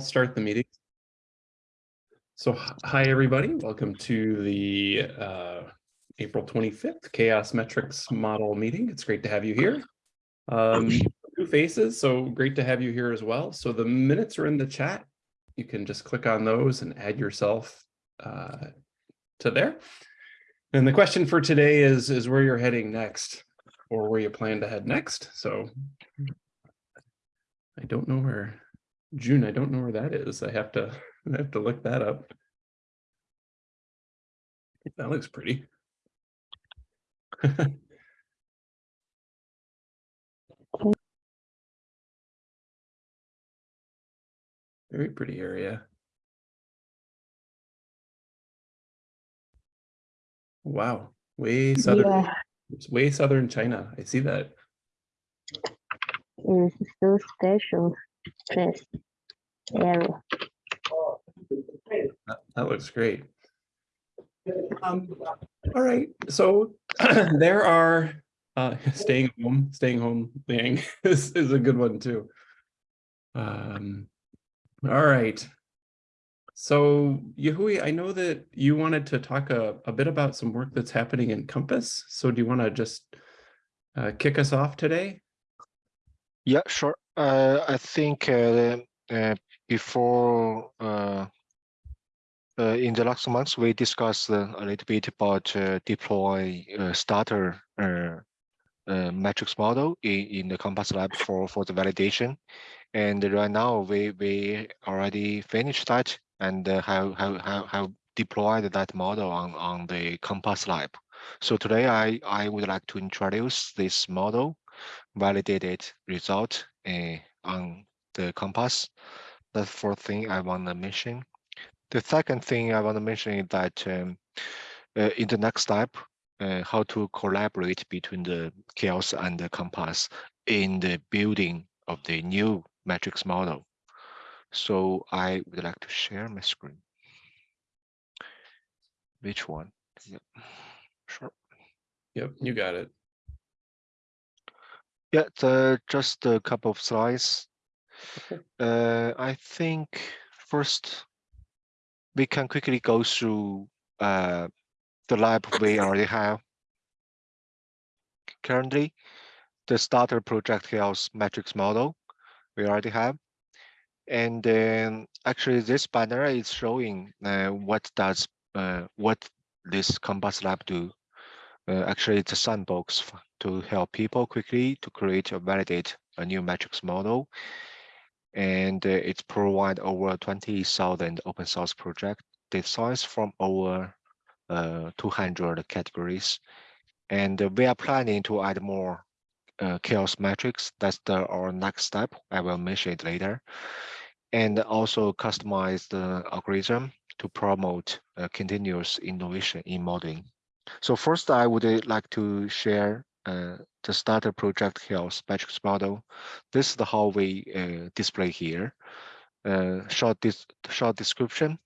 start the meeting. So hi, everybody. Welcome to the uh, April 25th CHAOSS Metrics Model meeting. It's great to have you here. Um, new faces, so great to have you here as well. So the minutes are in the chat. You can just click on those and add yourself uh, to there. And the question for today is, is where you're heading next or where you plan to head next. So I don't know where June, I don't know where that is. I have to, I have to look that up. That looks pretty. Very pretty area. Wow, way southern, Yeah, way southern China. I see that. it's so special place area. That, that looks great. Um, all right, so there are uh, staying home, staying home thing is, is a good one too. Um, all right. So Yahui, I know that you wanted to talk a, a bit about some work that's happening in Compass. So do you want to just uh, kick us off today? Yeah, sure. Uh, I think uh, uh, before uh, uh, in the last months we discussed uh, a little bit about deploy starter metrics model in, in the Compass Lab for for the validation, and right now we we already finished that and have have have have deployed that model on on the Compass Lab. So today I I would like to introduce this model validated result uh, on the compass. That's the fourth thing I want to mention. The second thing I want to mention is that um, uh, in the next step, uh, how to collaborate between the CHAOSS and the compass in the building of the new metrics model. So I would like to share my screen. Which one? Yep. Sure. Yep, you got it. Yeah, the, just a couple of slides. Okay. Uh, I think first we can quickly go through uh, the lab we already have. Currently, the starter project CHAOSS metrics model we already have. And then actually this banner is showing uh, what does uh, what this Compass Lab do. Uh, actually, it's a sandbox to help people quickly to create or validate a new metrics model. And uh, it's provide over 20,000 open source project designs from over uh, 200 categories. And uh, we are planning to add more uh, CHAOSS metrics. That's the our next step. I will mention it later. And also customize the algorithm to promote uh, continuous innovation in modeling. So first, I would uh, like to share uh, the starter project CHAOSS metrics model. This is the how we uh, display here. Uh, short, dis short description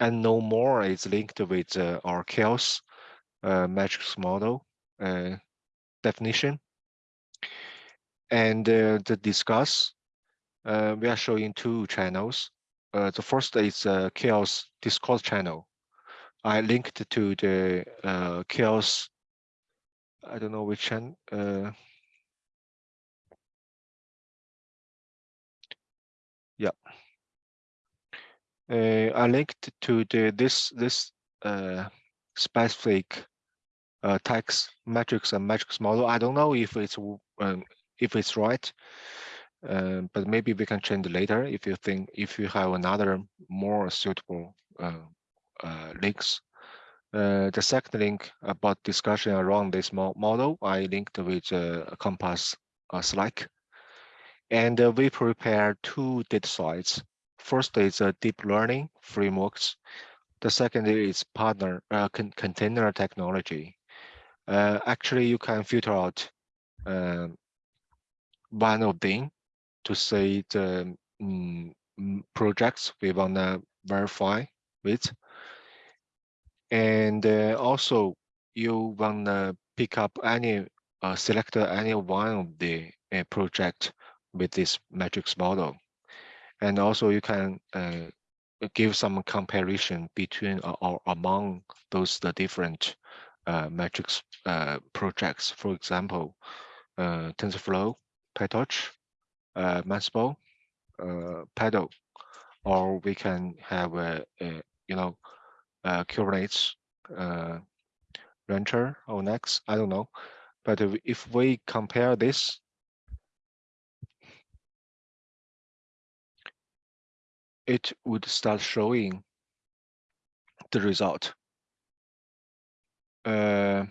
and no more is linked with uh, our CHAOSS uh, metrics model definition. And to discuss, we are showing two channels. The first is CHAOSS Discord channel. I linked to the uh, CHAOSS. I don't know which channel. Uh, yeah. Uh, I linked to the this this uh, specific uh, text metrics and metrics model. I don't know if it's um, if it's right, uh, but maybe we can change later if you think if you have another more suitable uh, links. Uh, the second link about discussion around this mo model, I linked with uh, Compass uh, Slack. And uh, we prepare two data sites. First is uh, deep learning frameworks. The second is partner uh, con container technology. Uh, actually, you can filter out um, one of them to say the mm, projects we want to verify with. And uh, also, you want to pick up any, uh, select any one of the uh, project with this metrics model. And also you can uh, give some comparison between or, or among those the different uh, metrics uh, projects. For example, uh, TensorFlow, PyTorch, uh, uh, Paddle, or we can have a, a you know uh, Kubernetes, uh, Rancher or Next. I don't know, but if- we compare this, it would start showing the result. Uh,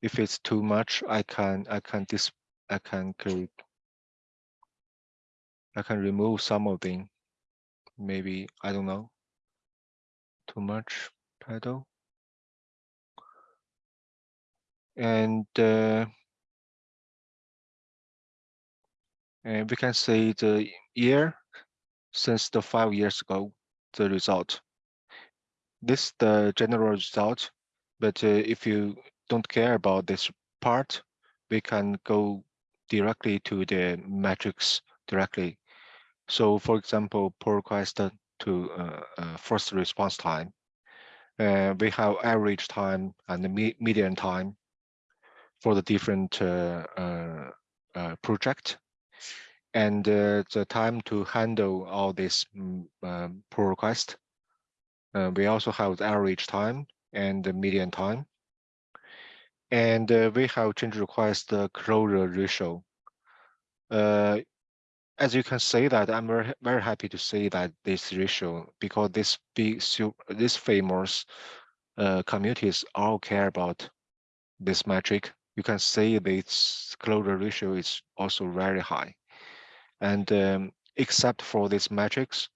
if it's too much, I can I can dis I can create I can remove some of them. Maybe I don't know. Too much pedal. And uh, and we can see the year since the five years ago, the result. This the general result, but uh, if you don't care about this part, we can go directly to the metrics directly. So for example, pull request to uh, uh, first response time. Uh, we have average time and the me median time for the different uh, uh, uh, project. And uh, the time to handle all this mm, um, pull request. Uh, we also have the average time and the median time. And uh, we have change request the closure ratio. Uh, as you can see that I'm very, very happy to see that this ratio because this big this famous uh, communities all care about this metric. You can see this closure ratio is also very high. And um, except for these metrics,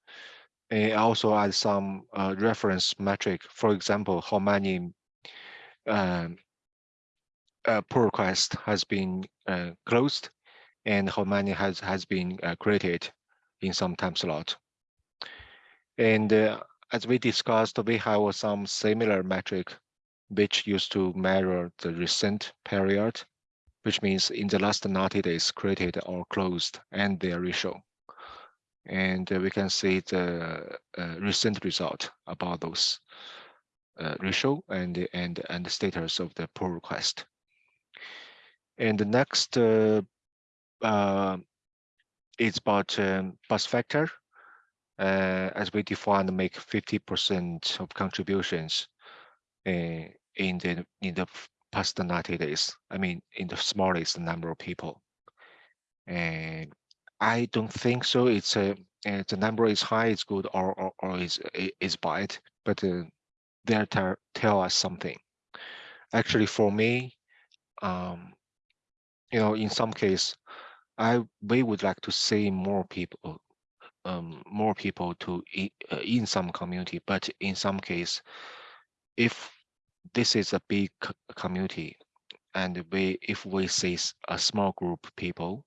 I also add some uh, reference metric. For example, how many um, uh, pull request has been uh, closed and how many has has been uh, created in some time slot. And uh, as we discussed, we have some similar metric which used to measure the recent period, which means in the last 90 days created or closed and their ratio. And uh, we can see the uh, recent result about those uh, ratio and and and the status of the pull request. And the next uh, uh, it's about um, bus factor. Uh, as we define, make 50% of contributions uh, in the in the past 90 days. I mean, in the smallest number of people. And I don't think so. It's a uh, the number is high, it's good, or or, or is is bad, but uh, they tell tell us something. Actually, for me, um, you know, in some case, I we would like to see more people, um, more people to uh, in some community, but in some case, if this is a big community, and we if we see a small group of people,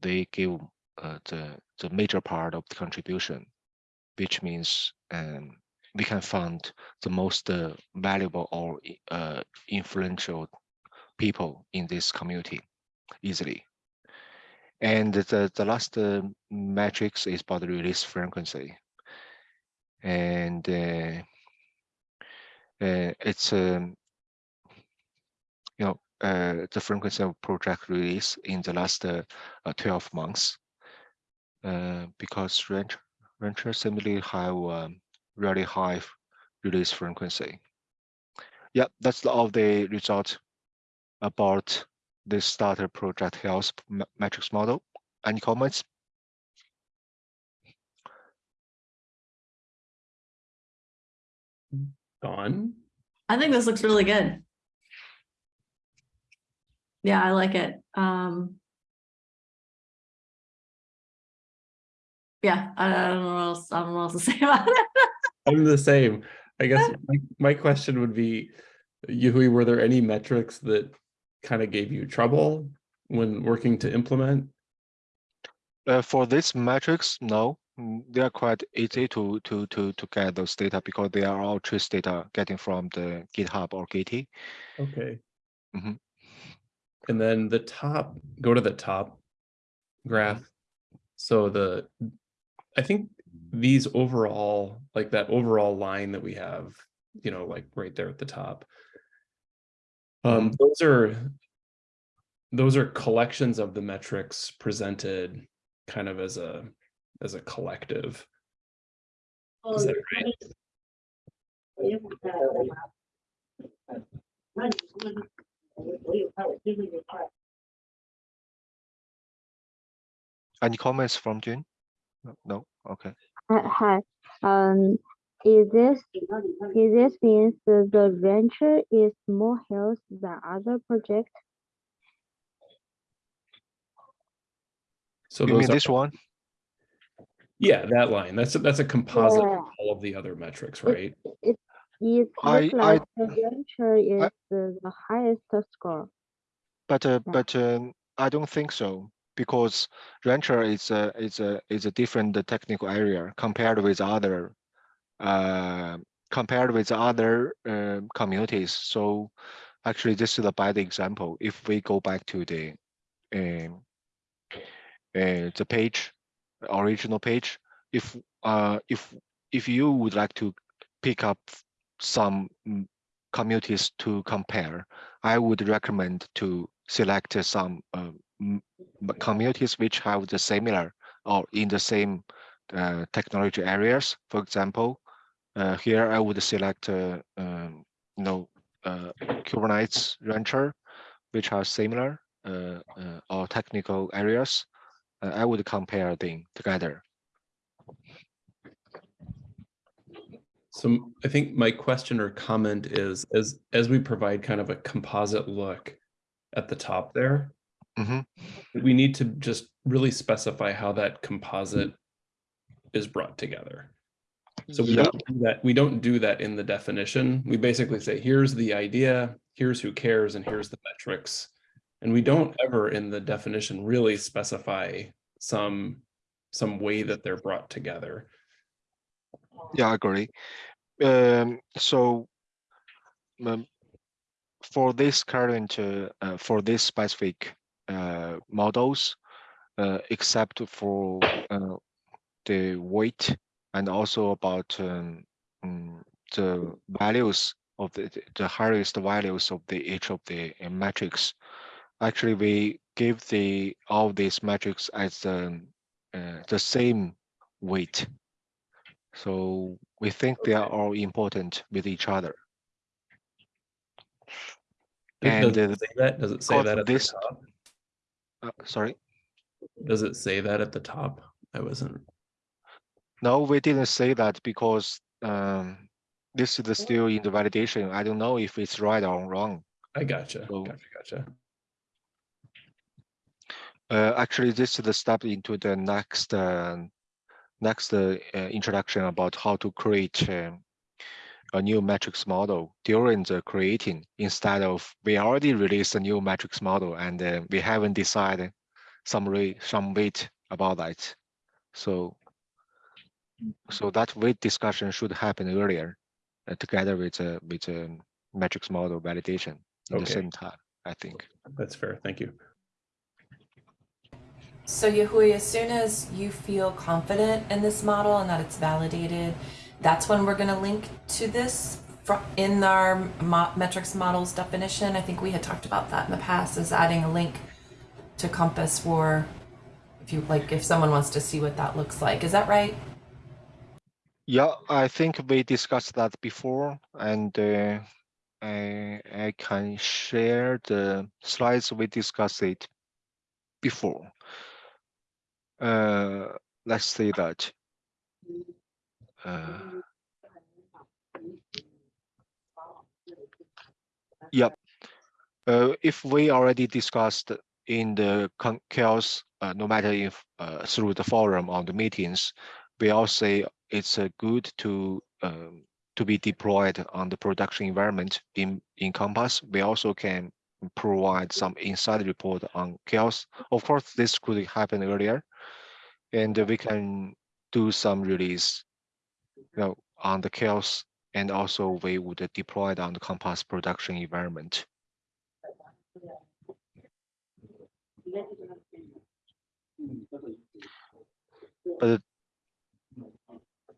they give uh, the the major part of the contribution, which means um, we can find the most uh, valuable or uh, influential people in this community easily. And the, the last uh, matrix is about the release frequency. And uh, uh, it's, um, you know, uh, the frequency of project release in the last uh, uh, 12 months. Because Rancher, Rancher similarly have um, really high release frequency. Yeah, that's all the result about the starter project health metrics model. Any comments? Dawn? I think this looks really good. Yeah, I like it. Um. Yeah, I I don't know what else, I don't know what else to say about it. I'm the same. I guess my, my question would be, Yui, were there any metrics that kind of gave you trouble when working to implement? Uh, for this metrics, no, Mm, they are quite easy to to to to get those data because they are all trace data getting from the GitHub or Gitee. Okay. Mhm. And then the top, go to the top graph. So the, I think these overall, like that overall line that we have, you know, like right there at the top. Um, those are, those are collections of the metrics presented kind of as a, as a collective. Is that right? Any comments from June? No, No, okay. Hi, hi. Um, is this, is this means that the Rancher is more health than other projects. So You mean this one? yeah, that line, that's, a- that's a composite of all of the other metrics, right? It I- looks I- like the rancher is the the highest score. But uh, Yeah. but um, I don't think so because Rancher is a is a is a different technical area compared with other uh compared with other um communities. So actually, this is a bad example. If we go back to the um uh, the page, original page, if uh if if you would like to pick up some mm, communities to compare, I would recommend to select uh, some uh, communities which have the similar or in the same uh, technology areas. For example, uh, here I would select, uh, um, you know, uh, Kubernetes Rancher, which are similar uh, uh, or technical areas. Uh, I would compare them together. So I think my question or comment is, as, as we provide kind of a composite look at the top there, Mhm. we need to just really specify how that composite is brought together. So we Yeah. don't do that, we don't do that in the definition. We basically say, here's the idea, here's who cares, and here's the metrics. And we don't ever in the definition really specify some, some way that they're brought together. Yeah, I agree. Um, so um, for this current, uh, uh, for this specific uh, models, uh, except for uh, the weight and also about um, mm, the values of the the- the highest values of the each of the uh, metrics. Actually, we give the all these metrics as um, uh, the same weight. So we think they are all important with each other. And does it say that? Does it say that at the this- top? uh, sorry, Does it say that at the top? I wasn't, no, we didn't say that because um, this is still in the validation. I don't know if it's right or wrong. I gotcha, So- gotcha, gotcha. Uh, actually, this is the step into the next uh, next uh, introduction about how to create um, a new matrix model during the creating instead of we already released a new matrix model and uh, we haven't decided some rate some weight about that. So so that weight discussion should happen earlier uh, together with uh, with um, matrix model validation in the same time. I think. That's fair, thank you. So Yahui, as soon as you feel confident in this model and that it's validated, that's when we're going to link to this in our mo- metrics models definition. I think we had talked about that in the past, is adding a link to Compass for if you like, if someone wants to see what that looks like. Is that right? Yeah, I think we discussed that before, and uh, I I can share the slides we discussed it before. Uh, let's see that. Uh, Yep. Uh, if we already discussed in the CHAOSS, uh, no matter if uh, through the forum or the meetings, we all say it's uh, good to um, to be deployed on the production environment in in Compass. We also can provide some inside report on CHAOSS. Of course, this could happen earlier, and we can do some release, you know, on the CHAOSS, and also we would deploy it on the Compass production environment. But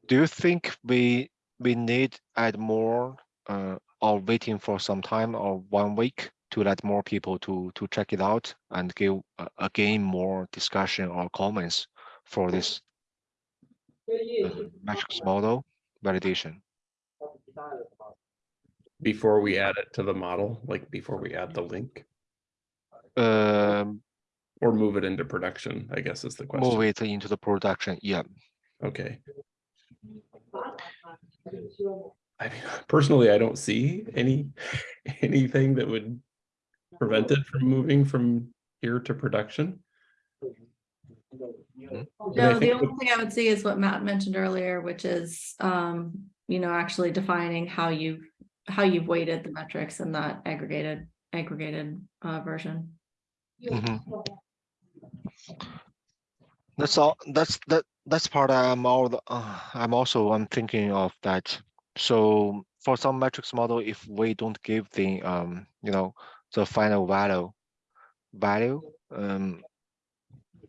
do you think we we need add more uh, or waiting for some time or one week to let more people to to check it out and give uh, again more discussion or comments for this uh, matrix model validation? Before we add it to the model, like before we add the link Um, or move it into production, I guess is the question. move it into the production. Yeah. Okay. I mean, personally, I don't see any, anything that would prevent it from moving from here to production. No, the think only thing I would see is what Matt mentioned earlier, which is, um, you know, actually defining how you've, how you've weighted the metrics in that aggregated, aggregated, uh, version. Mhm. That's all, that's, that, that's part I'm all, the- uh, I'm also, I'm thinking of that. So for some metrics model, if we don't give the, um, you know, the final value, value, um,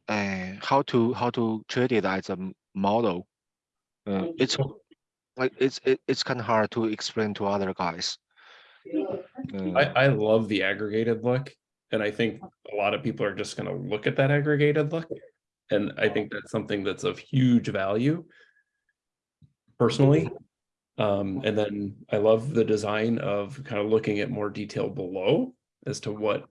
uh, how to, how to treat it as a model? Uh, it's like, it's, it, it's kind of hard to explain to other guys. Uh, I, I love the aggregated look, and I think a lot of people are just gonna look at that aggregated look. And I think that's something that's of huge value. Personally. Um, and then I love the design of kind of looking at more detail below as to what.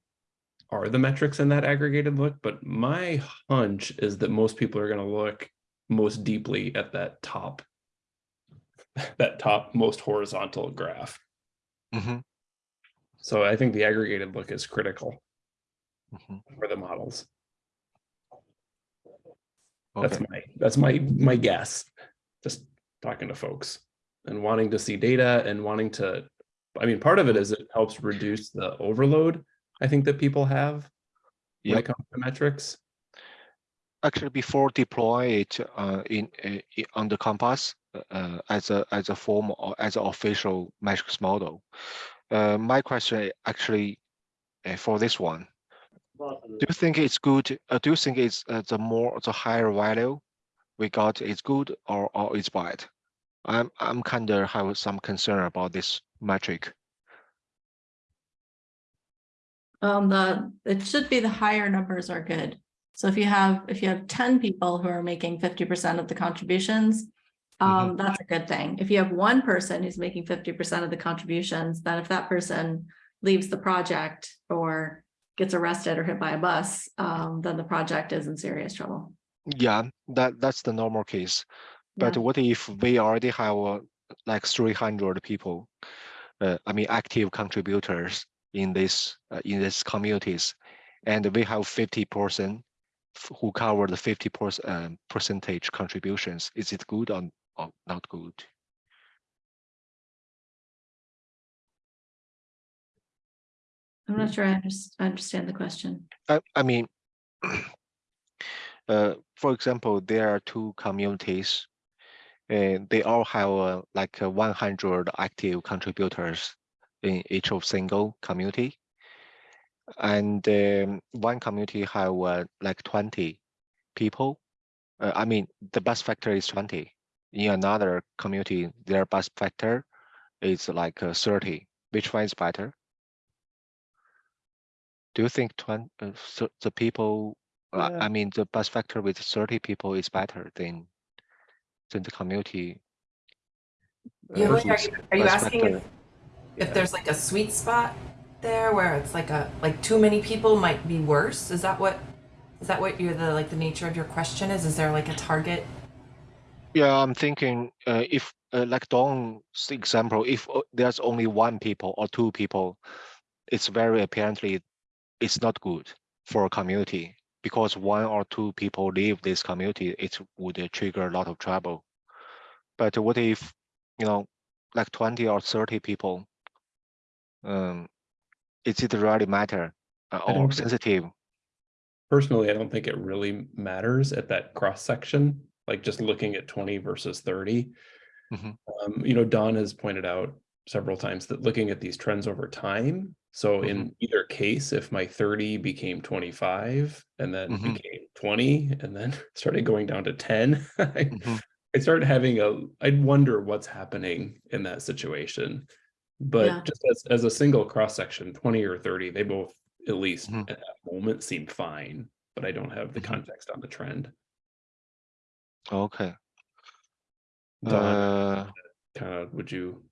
Are the metrics in that aggregated look, but my hunch is that most people are gonna look most deeply at that top. That top most horizontal graph. mhm, So I think the aggregated look is critical mhm. for the models. That's my, that's my, my guess. Just talking to folks and wanting to see data and wanting to, I mean, part of it is it helps reduce the overload. I think that people have. When it comes to metrics. actually before deploy it uh, in, uh, i- on the Compass uh, as a as a form or as an official metrics model. Uh, my question actually uh, for this one, do you think it's good? Uh, do you think it's uh, the more the higher value we got is good or or it's bad? I'm I'm kind of have some concern about this metric. Um, the, it should be the higher numbers are good. So if you have, if you have ten people who are making fifty percent of the contributions. Um, that's a good thing. If you have one person who's making fifty percent of the contributions, then if that person leaves the project or. Gets arrested or hit by a bus, um, then the project is in serious trouble. Yeah, that that's the normal case. But Yeah. what if we already have uh, like three hundred people? Uh, I mean, active contributors in this uh, in these communities, and we have fifty person who cover the fifty percent um, percentage contributions. Is it good or, or not good? I'm not sure I underst- I understand the question. I, I mean, uh, for example, there are two communities. And they all have uh, like uh, 100 active contributors in each of single community. And um, one community have uh, like 20 people. Uh, I mean, the bus factor is 20. In another community, their bus factor is like uh, 30. Which one is better? Do you think 20, uh, so the people, uh, Yeah. I mean, the bus factor with 30 people is better than, than the community? uh, are you, are you bus asking factor? if, Yeah. if there's like a sweet spot there where it's like a like too many people might be worse? Is that what is that what you're the like the nature of your question is? Is there like a target? Yeah, I'm thinking uh, if uh, like Dawn's example, if uh, there's only one people or two people, it's very apparently it's not good for a community because one or two people leave this community, it would trigger a lot of trouble. But what if, you know, like 20 or 30 people? Um, is it really matter uh, or sensitive? Personally, I don't think it really matters at that cross section, like just looking at twenty versus thirty. Mhm. Um, you know, Dawn has pointed out several times that looking at these trends over time. So in either case, if my thirty became twenty-five and then Mhm. became twenty and then started going down to ten, I Mhm. I started having a, I'd wonder what's happening in that situation. Yeah. But just as, as a single cross section, twenty or thirty, they both, at least Mhm. at that moment, seem fine. But I don't have the Mhm. context on the trend. Okay. Dawn, Uh, kind of, would you?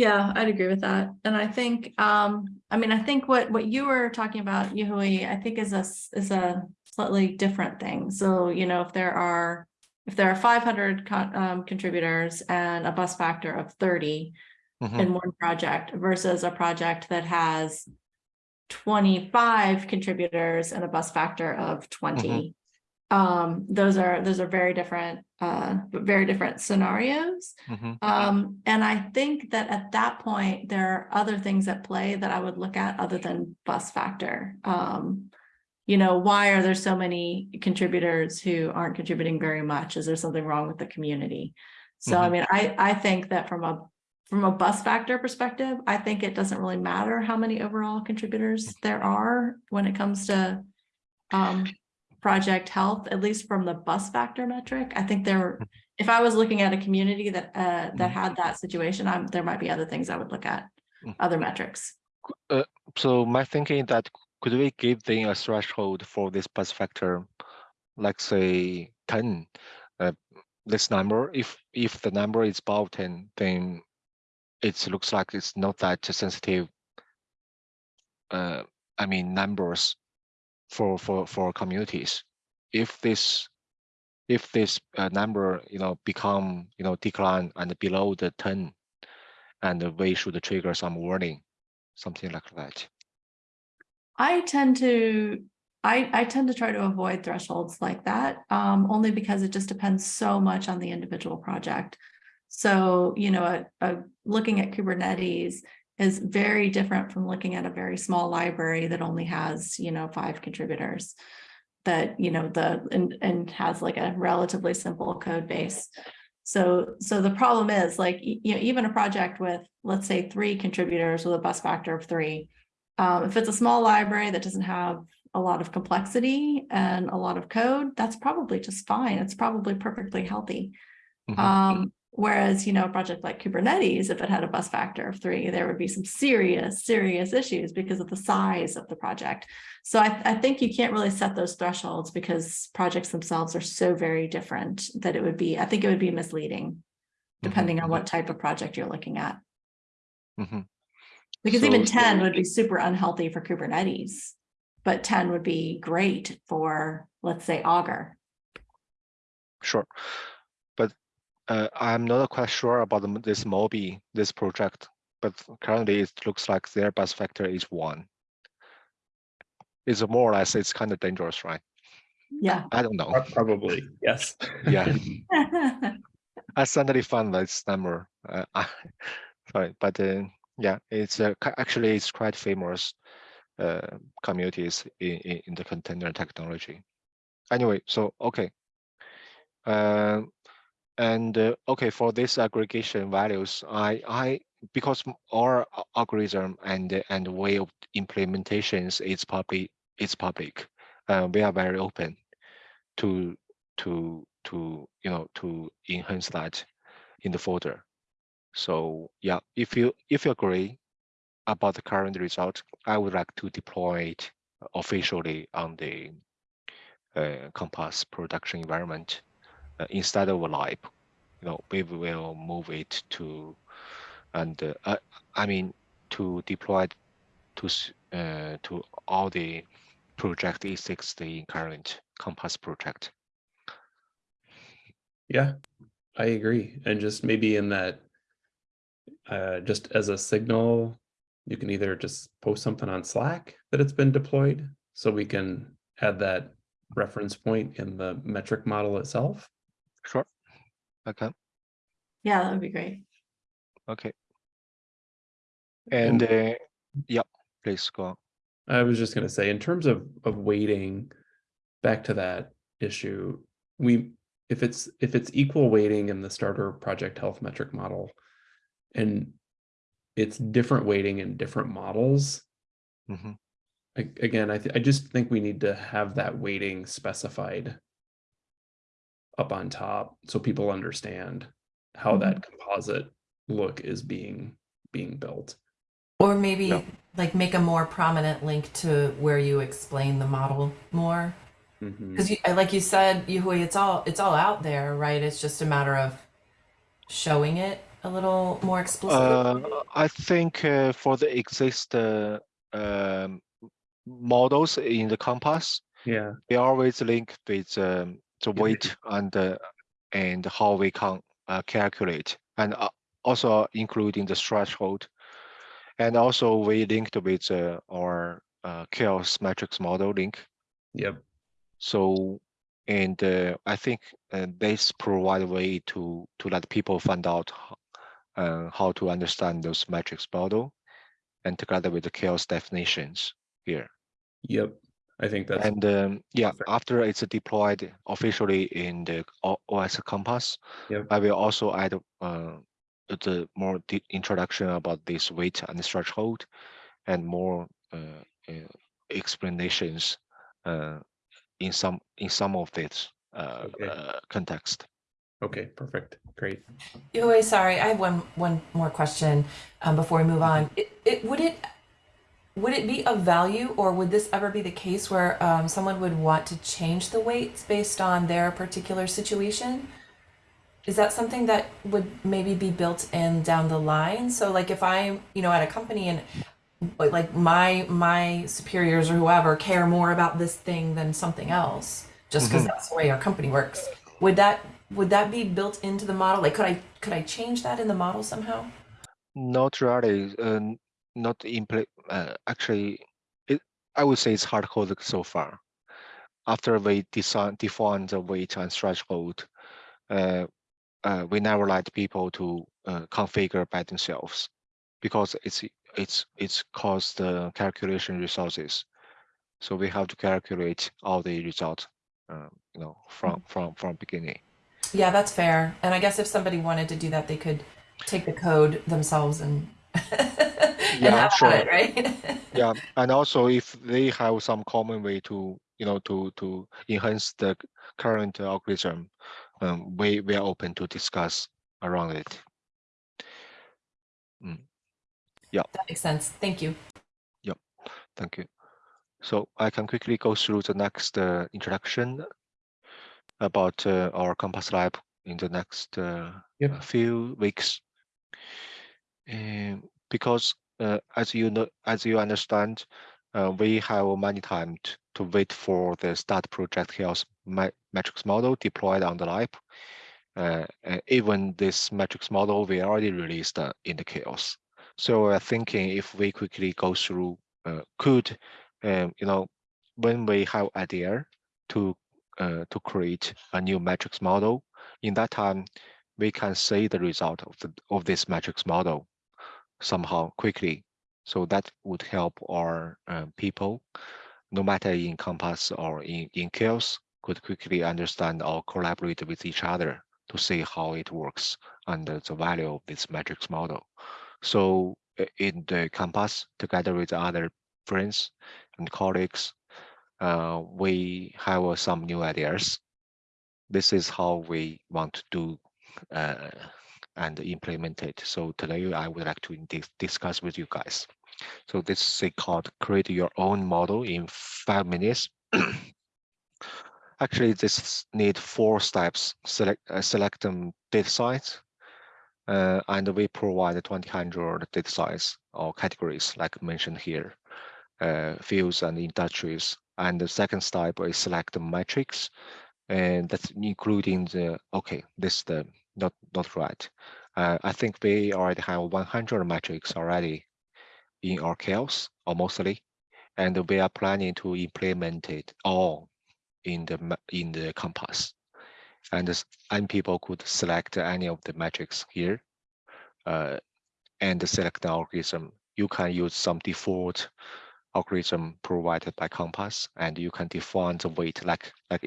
Yeah, I'd agree with that. And I think, um, I mean, I think what, what you were talking about, Yuhui, I think is a, is a slightly different thing. So, you know, if there are, if there are five hundred con, um, contributors and a bus factor of thirty mhm, in one project versus a project that has twenty-five contributors and a bus factor of twenty. Um, those are, those are very different, uh, very different scenarios. mhm, Um, and I think that at that point, there are other things at play that I would look at other than bus factor. Um, you know, why are there so many contributors who aren't contributing very much? Is there something wrong with the community? So I Mhm. mean, I, I think that from a, from a bus factor perspective, I think it doesn't really matter how many overall contributors there are when it comes to um, project health, at least from the bus factor metric. I think there, if I was looking at a community that, uh, that Mhm. had that situation, I'm, there might be other things I would look at, Mm. other metrics. So my thinking that could we give them a threshold for this bus factor, like say ten? Uh, this number, if if the number is above ten, then it looks like it's not that sensitive. Uh, I mean numbers for for for communities. If this if this uh, number you know become you know decline and below the ten, and we should trigger some warning, something like that. I tend to, I, I tend to try to avoid thresholds like that, um, only because it just depends so much on the individual project. So, you know, a, a, looking at Kubernetes is very different from looking at a very small library that only has, you know, five contributors. That, you know, the, and, and has like a relatively simple code base. So, so the problem is like, you know, even a project with, let's say, three contributors with a bus factor of three. Um, if it's a small library that doesn't have a lot of complexity and a lot of code, that's probably just fine. It's probably perfectly healthy. Mhm. Um, whereas, you know, a project like Kubernetes, if it had a bus factor of three, there would be some serious, serious issues because of the size of the project. So I, I think you can't really set those thresholds because projects themselves are so very different that it would be, I think it would be misleading, depending on mhm. what type of project you're looking at. Mm -hmm. Because So- even ten so- would be super unhealthy for Kubernetes, but ten would be great for, let's say, Augur. Sure. But uh, I'm not quite sure about the- this Moby, this project, but currently it looks like their bus factor is one. It's more or less, it's kind of dangerous, right? Yeah. I don't know. Probably, yes. Yeah. I suddenly found this number. Uh, I- sorry, but uh, yeah, it's uh, actually it's quite famous uh, communities in, in, in the container technology. Anyway, so okay. And uh, okay, for this aggregation values, I I because our algorithm and and way of implementations is public it's public. Uh, we are very open to to to you know to enhance that in the folder. So yeah, if you if you agree about the current result, I would like to deploy it officially on the uh, Compass production environment instead of live. You know, we will move it to and uh, uh, I mean to deploy to uh, to all the project E60 current Compass project. Yeah, I agree. And just maybe in that, uh, just as a signal, you can either just post something on Slack that it's been deployed, so we can add that reference point in the metric model itself. Sure. Okay. Yeah, that would be great. Okay. And And- uh, yeah, please go on. I was just gonna say, in terms of of weighting, back to that issue, we if it's if it's equal weighting in the starter project health metric model, And it's different weighting in different models. Mhm. A- Again, I, th- I just think we need to have that weighting specified up on top so people understand how that composite look is being being built. Or maybe Yeah. like make a more prominent link to where you explain the model more. Because you, like you said, Yuhui, it's all it's all out there, right? It's just a matter of showing it a little more explicitly. Uh, I think uh, for the exist uh, um, models in the compass, Yeah, they always link with um, the weight and uh, and how we can uh, calculate, and uh, also including the threshold, and also we linked with uh, our uh, CHAOSS metrics model link. yep, So, and uh, I think uh, this provide a way to to let people find out ho- uh, how to understand those metrics model, and together with the CHAOSS definitions here. yep. I think that's and um, yeah, perfect. after it's deployed officially in the OS Compass, Yep. I will also add uh, the more introduction about this weight and threshold, and more uh, uh, explanations uh, in some in some of this uh, Okay. uh, context. okay, perfect, great. Yuhui, sorry, I have one one more question um, before we move on. It, it would it would it be of value, or would this ever be the case where um, someone would want to change the weights based on their particular situation? Is that something that would maybe be built in down the line? So, like, if I'm, you know, at a company and like my my superiors or whoever care more about this thing than something else, just because that's the way our company works, would that would that be built into the model? Like, could I could I change that in the model somehow? Not really, uh, not impl- uh, actually, it, I would say it's hard coded so far. After we design, define the weight and threshold, uh, uh, we never let people to uh, configure by themselves because it's it's it's cost the calculation resources. So we have to calculate all the results, um, you know, from from from beginning. Yeah, that's fair. And I guess if somebody wanted to do that, they could take the code themselves and Yeah, have sure. it, right? Yeah, and also if they have some common way to, you know, to to enhance the current algorithm, um, we we are open to discuss around it. Yeah. That makes sense. Thank you. Yeah, thank you. So I can quickly go through the next uh, introduction about uh, our Compass Lab in the next uh, Yep. few weeks. Um, because as you know, as you understand, uh, we have many time t- to wait for the start project CHAOSS metrics model deployed on the lab. Uh, even this metrics model we already released uh, in the CHAOSS. So we're thinking if we quickly go through, uh, could, um, you know, when we have idea to uh, to create a new metrics model, in that time we can see the result of the of this metrics model somehow quickly. So that would help our uh, people, no matter in Compass or in, in CHAOSS, could quickly understand or collaborate with each other to see how it works and the value of this metrics model. So uh, in the Compass, together with other friends and colleagues, uh, we have uh, some new ideas. This is how we want to do uh, and implement it. So today I would like to dis- discuss with you guys. So this is called create your own model in five minutes. Actually, this need four steps. Select uh, select them data size, uh, and we provide 2000 data size or categories like mentioned here, uh, fields and industries. And the second step is select the metrics, and that's including the okay. This the not not right. Uh, I think we already have 100 metrics already in our CHAOSS, or mostly, and we are planning to implement it all in the in the compass. And and people could select any of the metrics here, uh, and select the algorithm. You can use some default algorithm provided by Compass, and you can define the weight like like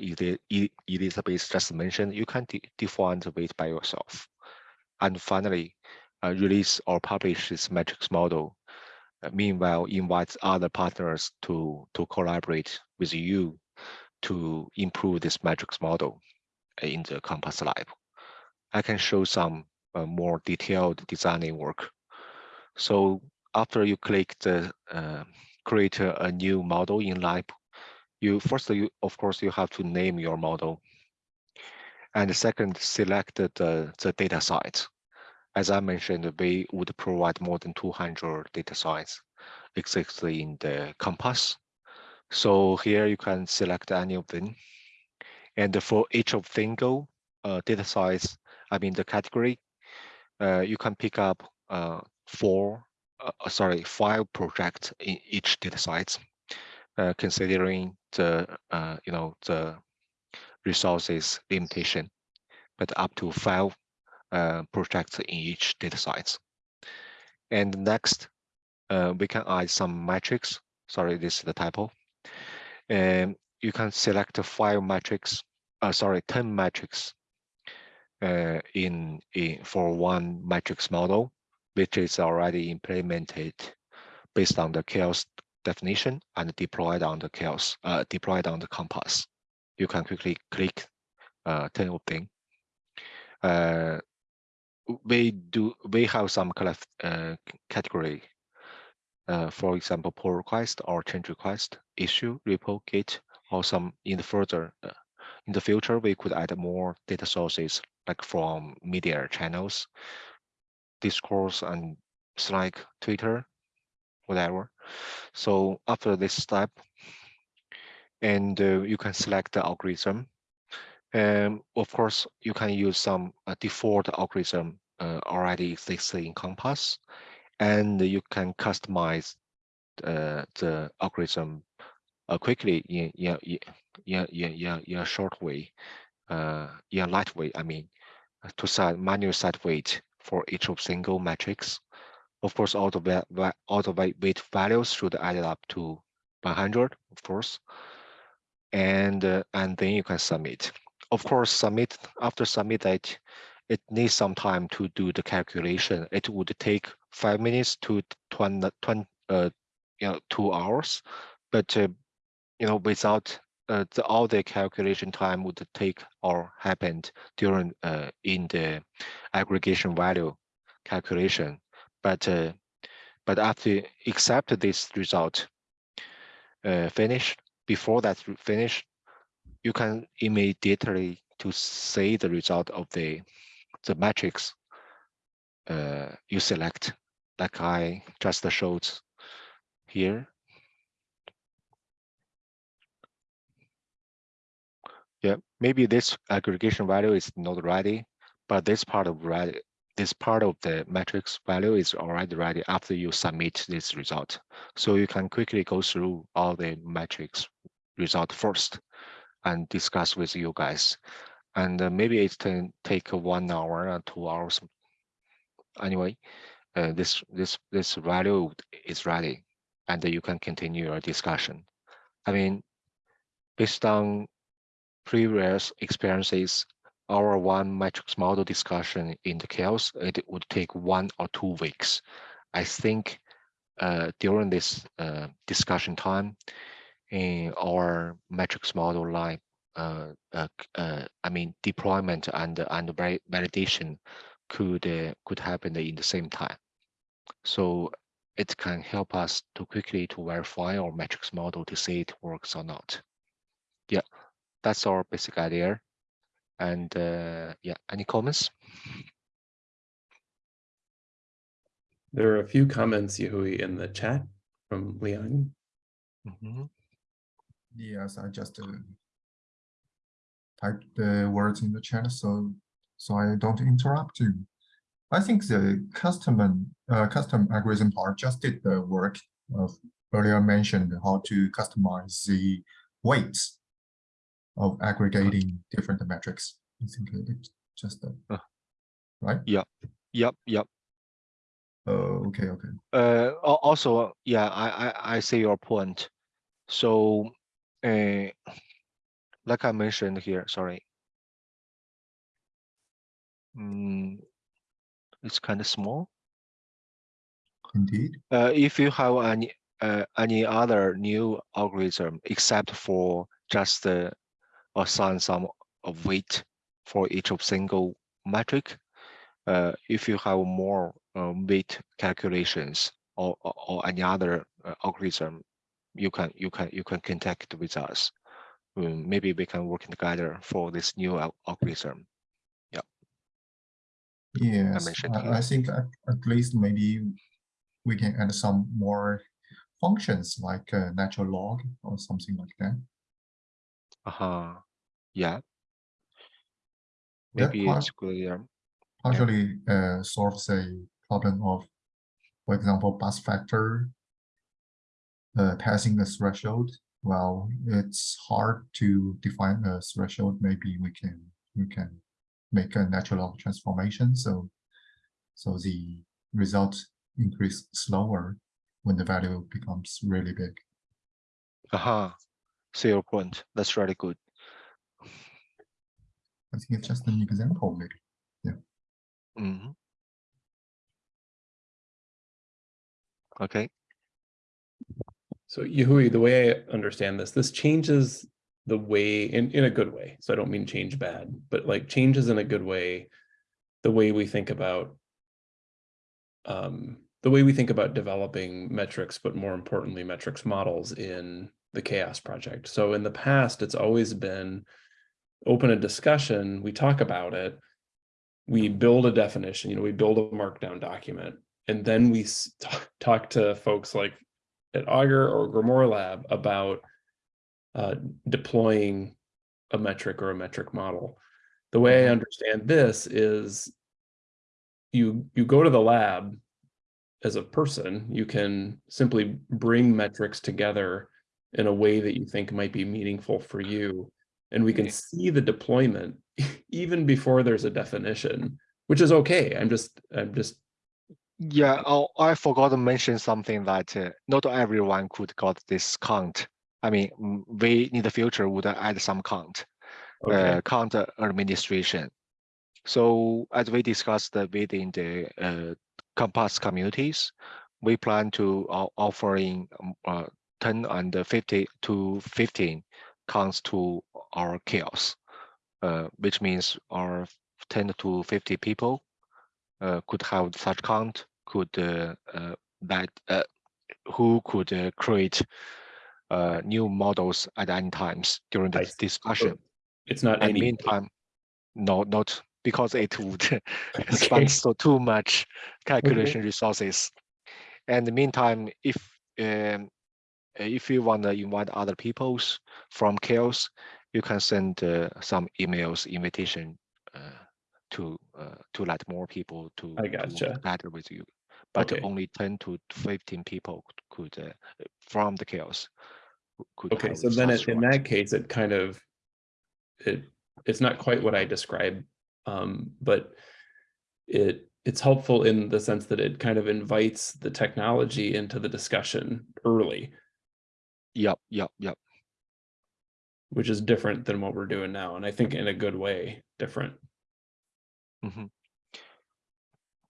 Elizabeth just mentioned. You can de- define the weight by yourself. And finally, uh, release or publish this metrics model. Uh, meanwhile, invite other partners to to collaborate with you to improve this metrics model in the Compass Lab. I can show some uh, more detailed designing work. So after you click the uh, create a, a new model in Lab, you first, you of course, you have to name your model. And second, select the, the data site. As I mentioned, we would provide more than 200 data sites exactly in the Compass. So here you can select any of them. And for each of single uh, data size, I mean the category, uh, you can pick up uh, four, uh, sorry, five projects in each data sites, uh, considering the, uh, you know, the resources limitation, but up to five uh, projects in each data sites. And next, uh, we can add some metrics. Sorry, this is the typo. And you can select five metrics, uh, sorry, 10 metrics in, in for one metrics model, which is already implemented based on the CHAOSS definition and deployed on the CHAOSS, uh, deployed on the compass. You can quickly click uh, 10 of them. Uh, we do we have some uh, category uh, for example, pull request or change request, issue, repo, git, or some in the further, uh, in the future, we could add more data sources like from media channels, discourse and Slack, Twitter, whatever. So after this step, and uh, you can select the algorithm. And of course, you can use some uh, default algorithm uh, already existing in Compass and you can customize uh, the algorithm uh, quickly in in in in, in, in a short way, uh, in a light way. I mean, to set manual set weight for each of single metrics. Of course, all the all the weight values should add up to 100, of course, and uh, and then you can submit. Of course, submit after submit that it needs some time to do the calculation. It would take five minutes to 20, 20 uh, you know, two hours, but uh, you know, without uh, the, all the calculation time would take or happened during uh, in the aggregation value calculation. But uh, but after accept this result uh, finished, before that finish, you can immediately to see the result of the the matrix uh, you select, like I just showed here. Yeah, maybe this aggregation value is not ready, but this part of ready, this part of the matrix value is already ready after you submit this result. So you can quickly go through all the matrix result first and discuss with you guys and uh, maybe it can take one hour or two hours. Anyway, uh, this this this value is ready, and you can continue your discussion. I mean, based on previous experiences, our one matrix model discussion in the CHAOSS, it would take one or two weeks. I think uh, during this uh, discussion time, in our metrics model line uh, uh, uh, I mean, deployment and and validation could uh, could happen in the same time. So it can help us to quickly to verify our metrics model to see it works or not. Yeah, that's our basic idea. And uh, yeah, any comments? There are a few comments, Yahui, in the chat from Leon. Mm -hmm. Yes, I just uh, type the words in the chat so so I don't interrupt you. I think the custom uh, custom algorithm part just did the work of earlier mentioned how to customize the weights of aggregating different metrics. I think it just uh, right. Yep. Yep. Yep. Oh, okay. Okay. Uh, also, yeah, I, I I see your point. So, uh, like I mentioned here, sorry. Mm, it's kind of small. Indeed. Uh, if you have any uh, any other new algorithm except for just uh, assign some weight for each of single metric, uh, if you have more uh, weight calculations or, or, or any other uh, algorithm, you can you can you can contact with us. Um, maybe we can work together for this new al- algorithm. Yes, mentioned I. I think at, at least maybe we can add some more functions like uh, natural log or something like that. Uh huh. Yeah. That Maybe part it's good. Yeah. partially uh, solves a problem of, for example, bus factor uh, passing the threshold. Well, it's hard to define a threshold. Maybe we can we can make a natural log transformation. So so the result increase slower when the value becomes really big. Uh huh. See your point. That's really good. I think it's just an example, maybe. Yeah. hmm Okay. So Yahui, the way I understand this, this changes the way in, in a good way. So I don't mean change bad, but like changes in a good way, the way we think about um, the way we think about developing metrics, but more importantly, metrics models in the CHAOSS project. So in the past, it's always been open a discussion, we talk about it, we build a definition, you know, we build a markdown document, and then we talk, to folks like at Augur or Grimoire Lab about uh, deploying a metric or a metric model. The way I Mhm. understand this is you you go to the lab as a person, you can simply bring metrics together in a way that you think might be meaningful for you. And we can see the deployment even before there's a definition, which is okay. I'm just, I'm just, Yeah, oh, I forgot to mention something that uh, not everyone could got this count. I mean, we in the future would add some count, okay, uh, count administration. So as we discussed uh, within the uh, Compass communities, we plan to o- offering um, uh, 10 and 50 to 15 counts to our CHAOSS, uh, which means our 10 to 50 people uh, could have such count, could uh, uh, that uh, who could uh, create uh, new models at any times during the discussion. it's not any. meantime, no, not because it would Okay. spend so too much calculation resources. And the meantime, if um, if you want to invite other peoples from CHAOSS, you can send uh, some emails invitation uh, to uh, to let more people to, I to gotcha. together with you. But Okay. only 10 to 15 people could uh, from the CHAOSS could Okay, so then it- in that case, it kind of, it, it's not quite what I described, um, but it, it's helpful in the sense that it kind of invites the technology into the discussion early, Yep, yep, yep. which is different than what we're doing now. And I think in a good way, different. Mhm.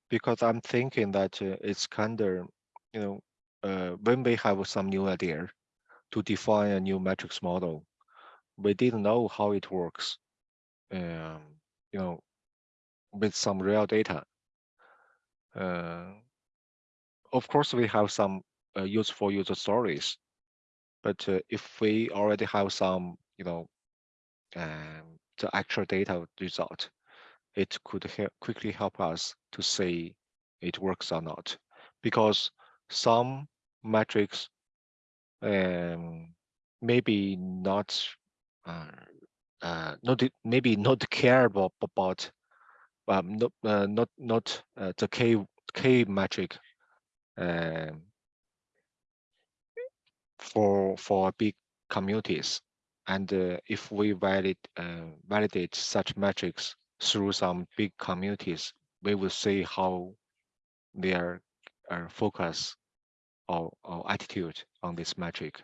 Because I'm thinking that uh, it's kind of, you know, uh, when we have some new idea to define a new metrics model, we didn't know how it works. Um, you know, with some real data. Uh, of course, we have some uh, useful user stories, but uh, if we already have some, you know, um, the actual data result, it could help quickly help us to see it works or not. Because some metrics um, maybe not uh, uh, not maybe not care about, about um, not uh, not not uh, the k k metric um, for for big communities and uh, if we validate uh, validate such metrics through some big communities we will see how their uh, focus or, or attitude on this metric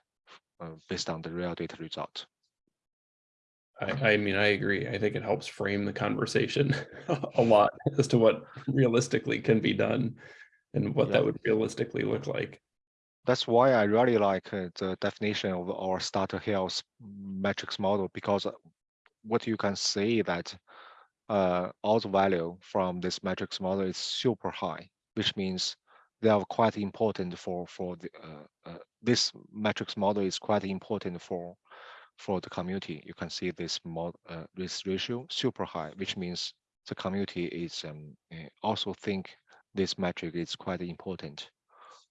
uh, based on the real data result I, I mean, I agree. I think it helps frame the conversation a lot as to what realistically can be done. and what Yeah. that would realistically look like. That's why I really like uh, the definition of our starter health metrics model because uh, what you can see that uh, all the value from this metrics model is super high, which means they are quite important for for the uh, uh, this metrics model is quite important for for the community. You can see this mod uh, this ratio super high, which means the community is um, uh, also think this metric is quite important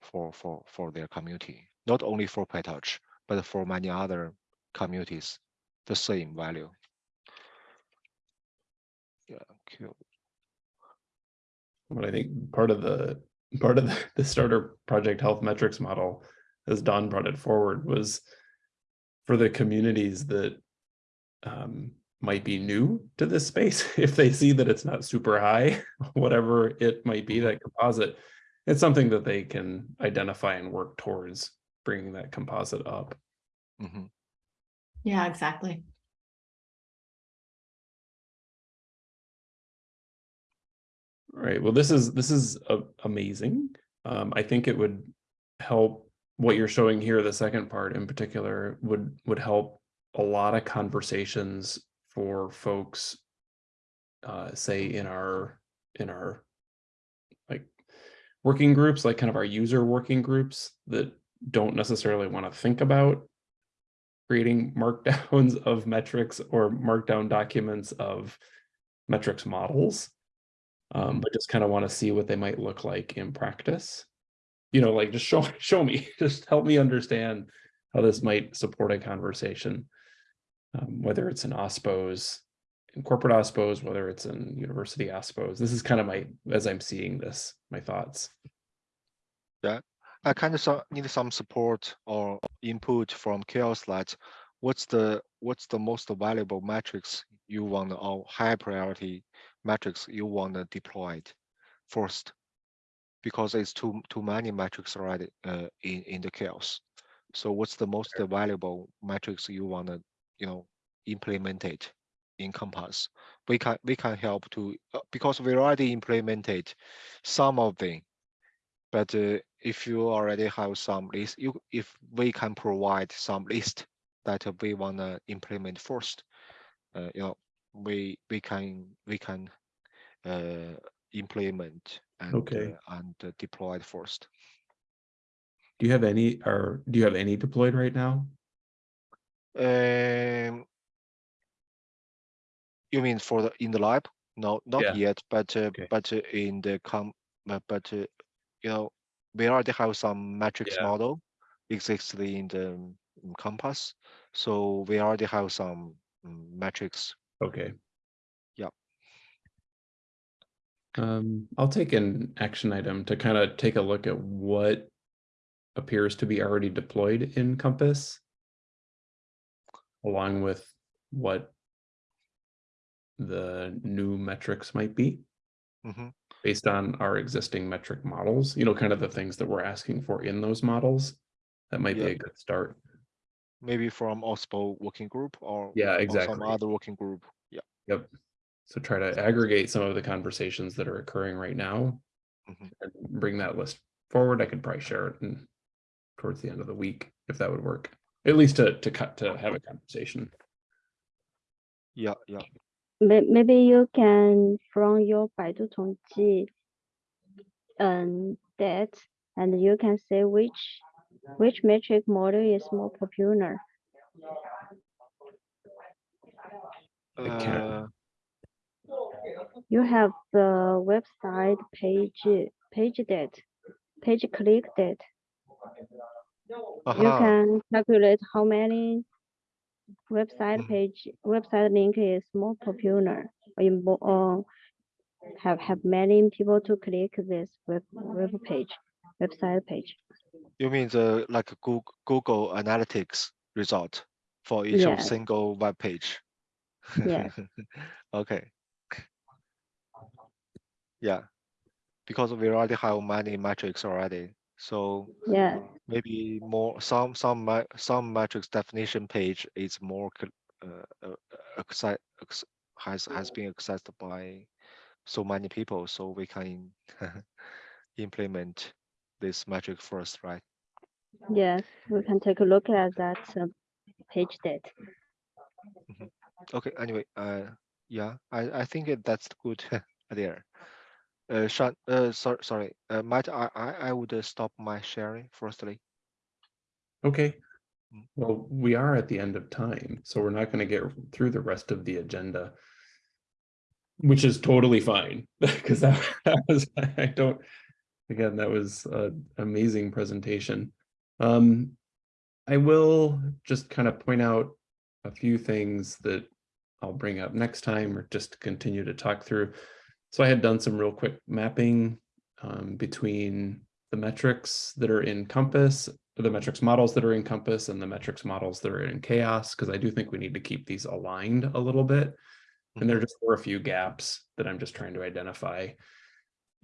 for for for their community, not only for PyTorch, but for many other communities, the same value. Yeah, cool. But I think part of the part of the, the starter project health metrics model, as Dawn brought it forward, was for the communities that um, might be new to this space. If they see that it's not super high, whatever it might be, that composite, it's something that they can identify and work towards bringing that composite up. Mhm. Yeah, exactly. Right. Well, this is this is a- amazing. Um, I think it would help what you're showing here, the second part in particular, would would help a lot of conversations for folks, uh, say in our in our like working groups, like kind of our user working groups that don't necessarily want to think about creating markdowns of metrics or markdown documents of metrics models um, but just kind of want to see what they might look like in practice. You know, like just show show me, just help me understand how this might support a conversation, um, whether it's an OSPOs, corporate OSPOs, whether it's in university OSPOs. This is kind of my as I'm seeing this, my thoughts. Yeah, I kind of so, need some support or input from CHAOSS that what's the what's the most valuable metrics you want or high priority metrics you want to deploy it first because it's too too many metrics already uh, in in the CHAOSS. So what's the most valuable metrics you want to you know implement it in Compass? We can we can help to uh, because we already implemented some of them but uh, if you already have some list, you if we can provide some list that we wanna implement first, uh, you know, we we can we can uh, implement and Okay. uh, and uh, deploy it first. Do you have any or do you have any deployed right now? Um, you mean for the in the lab? No, not Yeah. yet, but uh, Okay. but uh, in the com, uh, but uh, you know, we already have some metrics Yeah. model existing in the um, Compass, so we already have some um, metrics. Okay. Yep. Um, I'll take an action item to kind of take a look at what appears to be already deployed in Compass. Along with what the new metrics might be Mhm. based on our existing metric models, you know, kind of the things that we're asking for in those models. That might be a good start. Maybe from OSPO working group or Yeah, or some exactly. other working group. Yeah. Yep. So try to aggregate some of the conversations that are occurring right now. Mhm. And bring that list forward. I could probably share it in towards the end of the week, if that would work. At least to to cut to have a conversation. Yeah, yeah. May- Maybe you can from your Baidu 统计 um that and you can say which which metric model is more popular. Uh, You have the website page page that page click that you can calculate how many website Mhm. page website link is more popular or in mo- or have have many people to click this web web page website page. You mean the like Google Google Analytics result for each of single web page? Yes. Okay. Yeah, because we already have many metrics already, so Yeah, maybe more some some some metrics definition page is more uh, uh, acci- has has been accessed by so many people, so we can implement this metric first, right? Yes, we can take a look at that uh, page date. Okay, anyway, uh, yeah, I, I think that's good idea. Uh, Sean, uh, sorry, sorry, uh, Matt, I, I, I would uh, stop my sharing firstly. Okay. Mm. Well, we are at the end of time, so we're not going to get through the rest of the agenda. Which is totally fine, because that, that was, I don't, again, that was an amazing presentation. Um, I will just kind of point out a few things that I'll bring up next time or just continue to talk through. So I had done some real quick mapping um, between the metrics that are in Compass, the metrics models that are in Compass and the metrics models that are in CHAOSS, because I do think we need to keep these aligned a little bit. And there just were a few gaps that I'm just trying to identify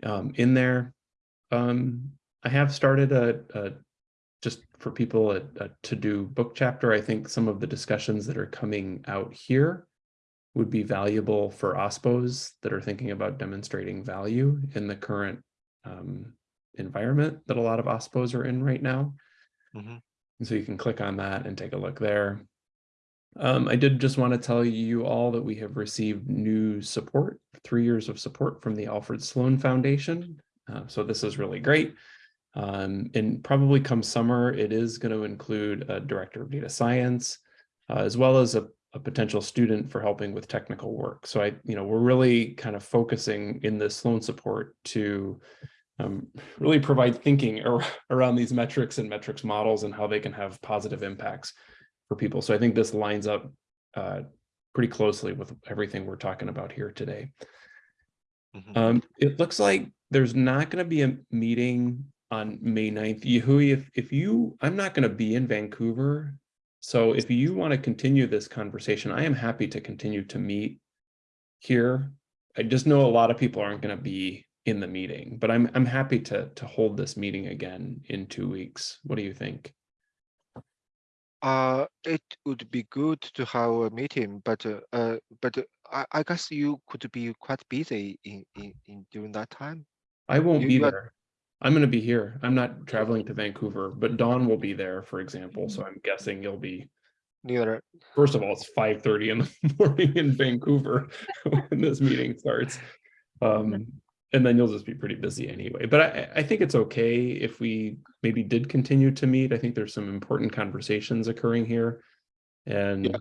um, in there. Um, I have started a, a just for people a, a to-do book chapter. I think some of the discussions that are coming out here would be valuable for OSPOs that are thinking about demonstrating value in the current um, environment that a lot of OSPOs are in right now. Mhm. And so you can click on that and take a look there. Um, I did just want to tell you all that we have received new support, three years of support from the Alfred Sloan Foundation. Uh, so this is really great. Um, and probably come summer, it is going to include a director of data science, uh, as well as a, a potential student for helping with technical work. So I, you know, we're really kind of focusing in this Sloan support to um, really provide thinking ar around these metrics and metrics models and how they can have positive impacts for people. So I think this lines up uh, pretty closely with everything we're talking about here today. Mhm. Um, it looks like there's not going to be a meeting on May 9th. Yahui, if, if you, I'm not going to be in Vancouver. So if you want to continue this conversation, I am happy to continue to meet here. I just know a lot of people aren't going to be in the meeting, but I'm, I'm happy to, to hold this meeting again in two weeks. What do you think? Uh, it would be good to have a meeting, but, uh, uh, but uh, I, I guess you could be quite busy in, in, in during that time. I won't You- be you there. I'm going to be here. I'm not traveling to Vancouver, but Dawn will be there, for example. So I'm guessing you'll be Neither, First of all, it's five thirty in the morning in Vancouver when this meeting starts. Um, and then you'll just be pretty busy anyway. But I, I think it's okay if we maybe did continue to meet. I think there's some important conversations occurring here. And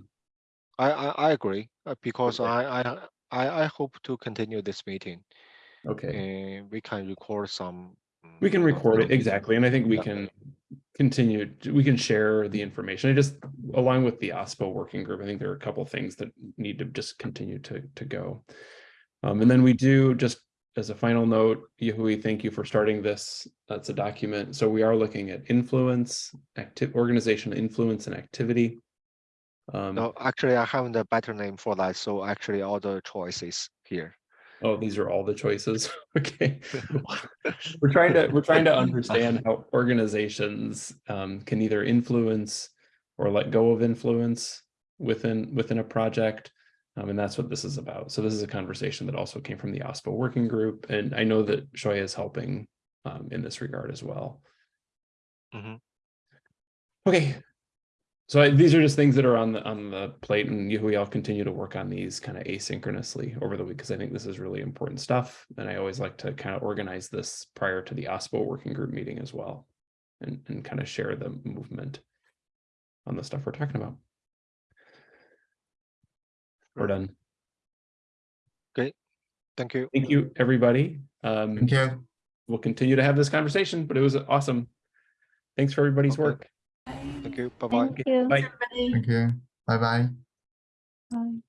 I, I, I agree, uh, because Okay. I, I, I, I hope to continue this meeting okay, and we can record some. We can record it exactly. And I think we can continue, to- we can share the information. I just, along with the OSPO working group, I think there are a couple things that need to just continue to, to go. Um, and then we do just as a final note, Yahui, thank you for starting this. That's a document. So we are looking at influence, active organization influence and activity. Um, No, actually, I have a better name for that, so actually all the choices here. Oh, these are all the choices. Okay. We're trying to, we're trying to understand how organizations um, can either influence or let go of influence within, within a project. Um, and that's what this is about. So this is a conversation that also came from the OSPO working group. And I know that Shoya is helping um, in this regard as well. Mhm. Okay. So I- these are just things that are on the, on the plate and Yahui, I'll continue to work on these kind of asynchronously over the week because I think this is really important stuff. And I always like to kind of organize this prior to the OSPO working group meeting as well. And, and kind of share the movement on the stuff we're talking about. We're done. Great, thank you. Thank you, everybody. Um, Thank you. we'll continue to have this conversation, but it was awesome. Thanks for everybody's Okay. work. Thank you. Bye-bye. Thank you. Bye. Everybody. Thank you. Bye bye. Bye.